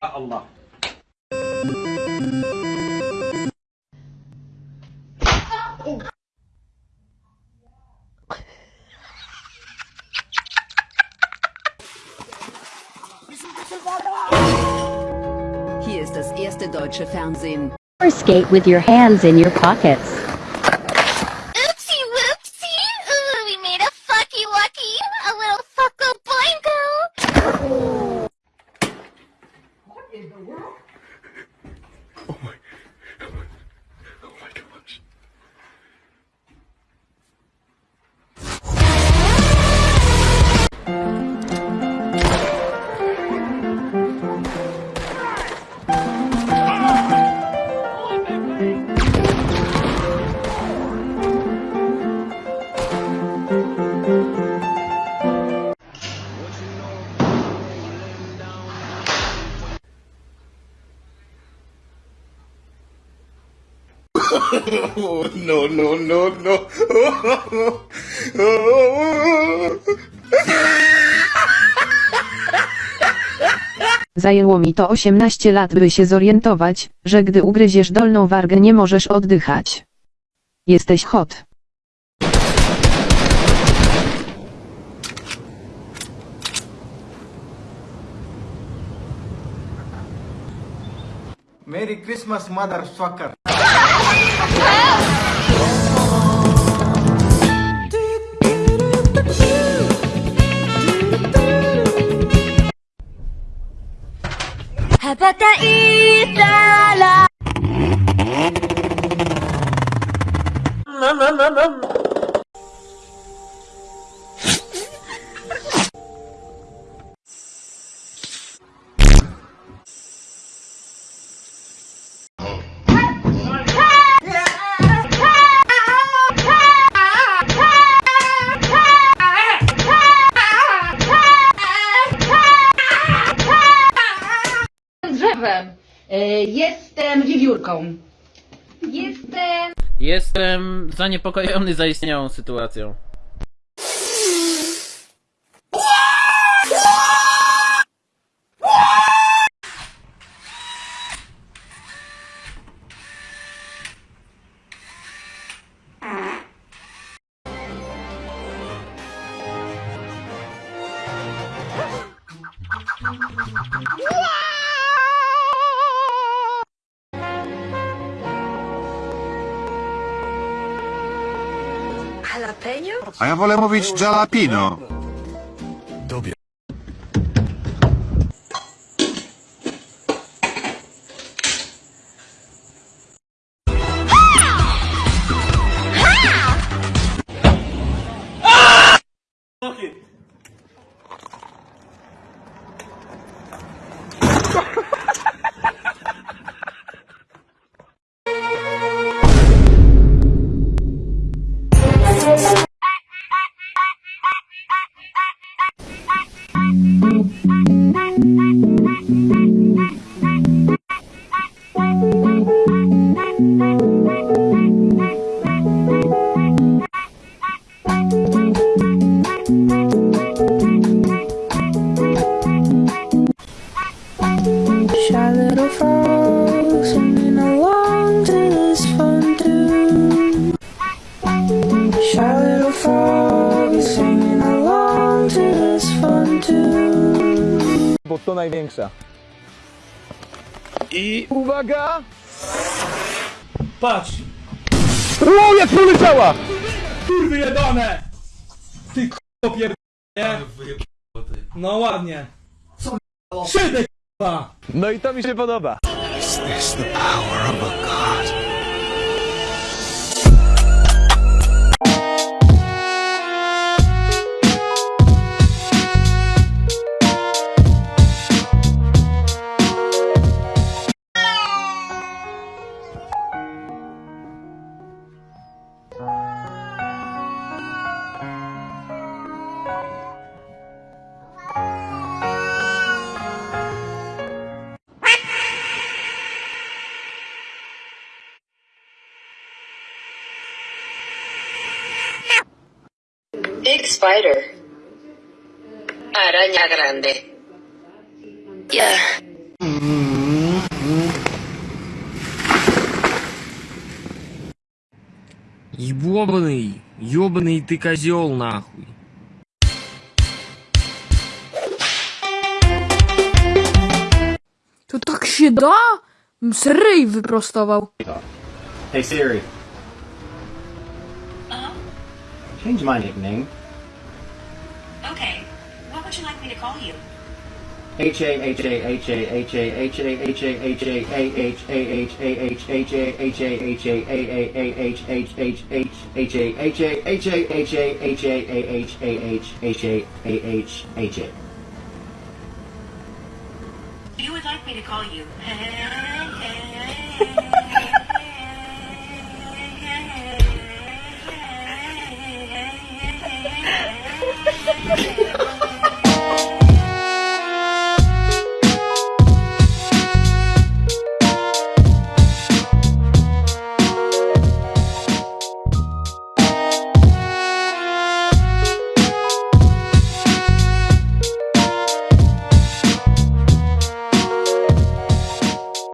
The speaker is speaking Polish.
Allah. Hier ist das erste deutsche Fernsehen. Or skate with your hands in your pockets. Oopsie whoopsie! Ooh, we made a fucky wucky! A little No, no, no, no. Zajęło mi to 18 lat, by się zorientować, że gdy ugryziesz dolną wargę nie możesz oddychać. Jesteś hot. Merry Christmas, motherfucker. Mm-hmm. Wiewiórką. Jestem... Jestem zaniepokojony zaistniałą sytuacją. A ja wolę mówić jalapino. Shy little frog singing along to this fun tune. Shy little frog singing along to this fun tune. Bo to największa. I uwaga! Patrz! O, jak poleciała! Kurwy jebane! Ty k***o pier... nie? No ładnie. Co Szydek! No i to mi się podoba. Big spider. Araña grande. Yeah. Ебаный, ебаный ты козел нахуй. То так ще да? Сирий випроставав. Hey Siri. Uh -huh. Change my nickname. Okay. What would you like me to call you? H A H A H A H A H A H A H A A H A H A H H A H A H A A A A H H H H H A H A H A H A H A A H A H H A A H H A. You would like me to call you.